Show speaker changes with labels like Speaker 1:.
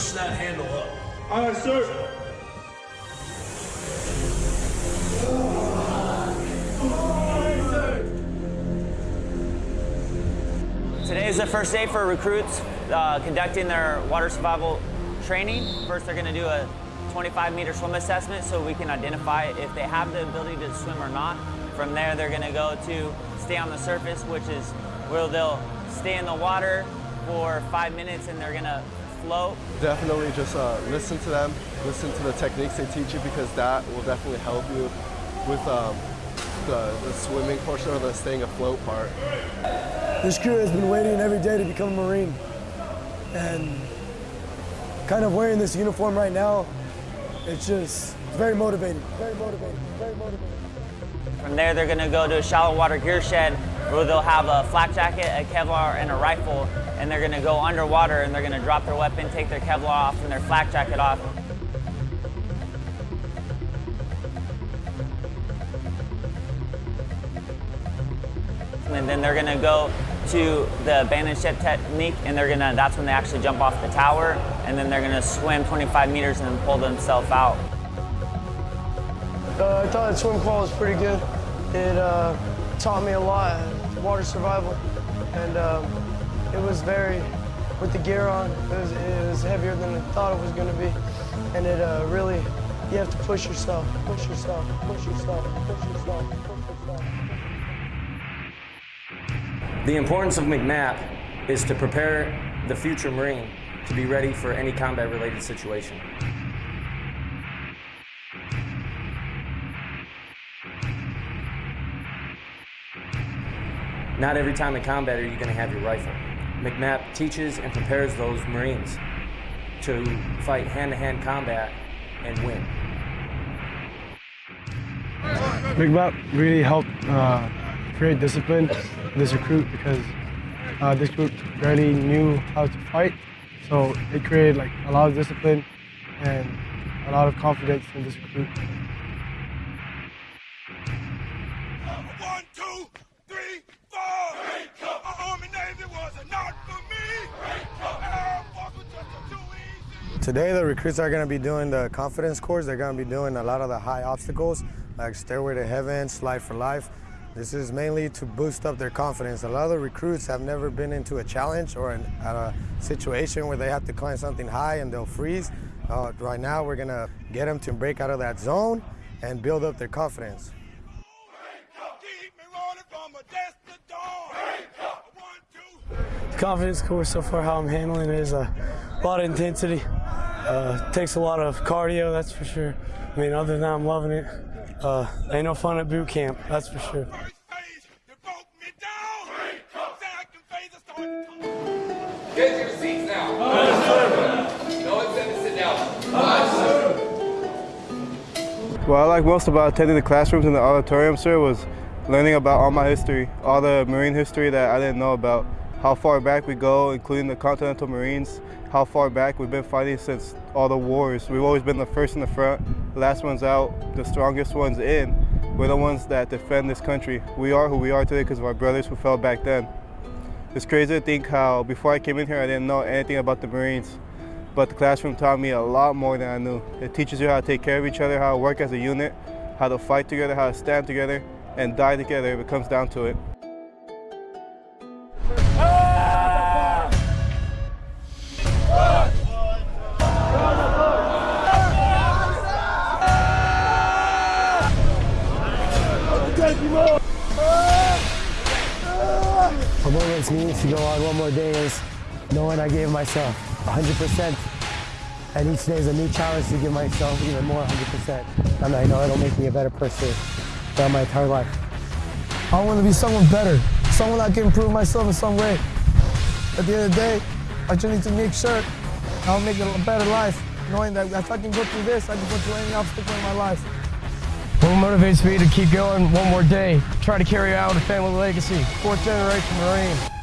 Speaker 1: push that handle up.
Speaker 2: Aye, sir.
Speaker 3: Today is the first day for recruits uh, conducting their water survival training. First, they're going to do a 25 meter swim assessment so we can identify if they have the ability to swim or not. From there, they're going to go to stay on the surface, which is where they'll stay in the water for five minutes and they're going to float.
Speaker 4: Definitely just uh, listen to them, listen to the techniques they teach you because that will definitely help you with um, the, the swimming portion or the staying afloat part.
Speaker 5: This crew has been waiting every day to become a Marine. And kind of wearing this uniform right now, it's just very motivating, very motivating, very motivating.
Speaker 3: From there, they're gonna go to a shallow water gear shed where they'll have a flak jacket, a Kevlar, and a rifle, and they're gonna go underwater and they're gonna drop their weapon, take their Kevlar off and their flak jacket off. And then they're gonna go to the ship technique and they're gonna, that's when they actually jump off the tower and then they're gonna swim 25 meters and then pull themselves out.
Speaker 5: Uh, I thought the swim qual was pretty good. It uh, taught me a lot, water survival, and um, it was very, with the gear on, it was, it was heavier than I thought it was going to be, and it uh, really, you have to push yourself, push yourself, push yourself, push yourself, push yourself.
Speaker 6: The importance of MCMAP is to prepare the future Marine to be ready for any combat-related situation. Not every time in combat are you going to have your rifle. MCMAP teaches and prepares those Marines to fight hand-to-hand -hand combat and win.
Speaker 5: MCMAP really helped uh, create discipline in this recruit because uh, this group barely knew how to fight. So it created like a lot of discipline and a lot of confidence in this recruit. Today the recruits are going to be doing the confidence course. They're going to be doing a lot of the high obstacles like Stairway to Heaven, Slide for Life. This is mainly to boost up their confidence. A lot of the recruits have never been into a challenge or an, a situation where they have to climb something high and they'll freeze. Uh, right now we're going to get them to break out of that zone and build up their confidence. confidence course so far, how I'm handling it is a lot of intensity. Uh, takes a lot of cardio, that's for sure. I mean, other than that, I'm loving it. Uh, ain't no fun at boot camp, that's for sure.
Speaker 7: Get your seats now. No one said to sit down.
Speaker 4: What I like most about attending the classrooms in the auditorium, sir, was learning about all my history, all the Marine history that I didn't know about how far back we go, including the Continental Marines, how far back we've been fighting since all the wars. We've always been the first in the front, last ones out, the strongest ones in. We're the ones that defend this country. We are who we are today because of our brothers who fell back then. It's crazy to think how before I came in here I didn't know anything about the Marines, but the classroom taught me a lot more than I knew. It teaches you how to take care of each other, how to work as a unit, how to fight together, how to stand together, and die together if it comes down to it.
Speaker 5: What motivates me to go on one more day is knowing I gave myself 100%. And each day is a new challenge to give myself even more 100%. And I know it'll make me a better person throughout my entire life. I want to be someone better, someone that can improve myself in some way. At the end of the day, I just need to make sure I'll make a better life, knowing that if I can go through this, I can go through any obstacle in my life. Motivates me to keep going one more day, try to carry out a family legacy, fourth generation Marine.